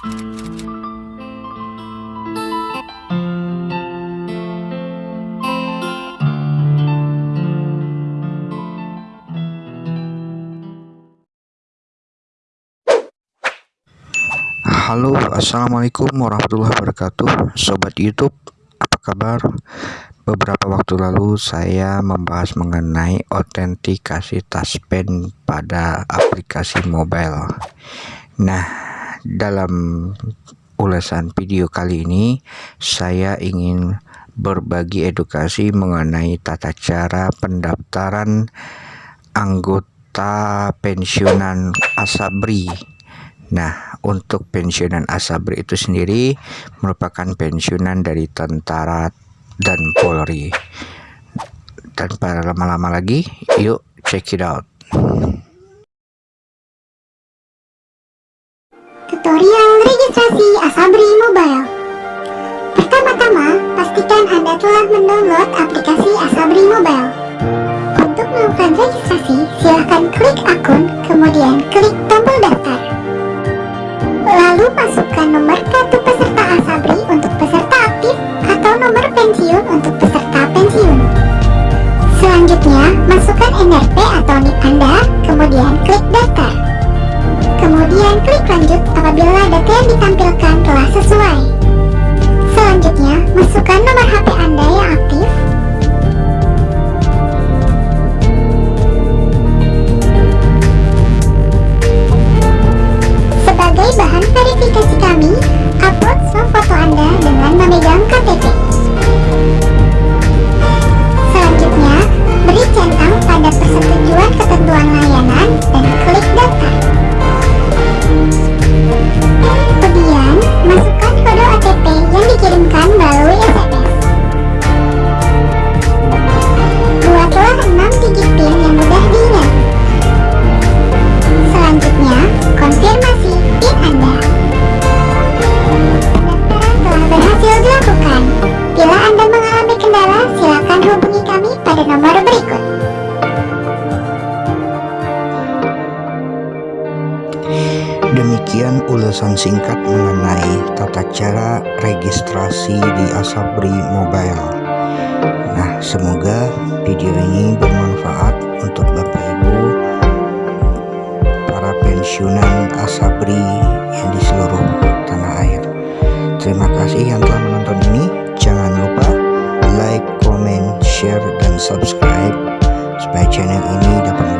Halo assalamualaikum warahmatullahi wabarakatuh. Sobat YouTube apa kabar? Beberapa waktu lalu saya membahas mengenai autentikasi taspen pada aplikasi mobile. Nah dalam ulasan video kali ini saya ingin berbagi edukasi mengenai tata cara pendaftaran anggota pensiunan Asabri Nah, untuk pensiunan Asabri itu sendiri merupakan pensiunan dari tentara dan Polri. Tanpa lama-lama lagi, yuk check it out. Tutorial registrasi Asabri Mobile Pertama-tama, pastikan Anda telah mendownload aplikasi Asabri Mobile. Untuk melakukan registrasi, silahkan klik akun, kemudian klik tombol daftar. Lalu masukkan nomor kartu peserta Asabri untuk peserta aktif atau nomor pensiun untuk peserta pensiun. Selanjutnya, masukkan NRP atau NIK Anda, kemudian klik daftar. Kemudian klik lanjut apabila data yang ditampilkan telah sesuai. Selanjutnya, masukkan nomor HP Anda yang Demikian ulasan singkat mengenai tata cara registrasi di Asabri Mobile. Nah, semoga video ini bermanfaat untuk Bapak Ibu para pensiunan Asabri yang di seluruh tanah air. Terima kasih yang telah menonton ini. Jangan lupa like, comment, share, dan subscribe supaya channel ini dapat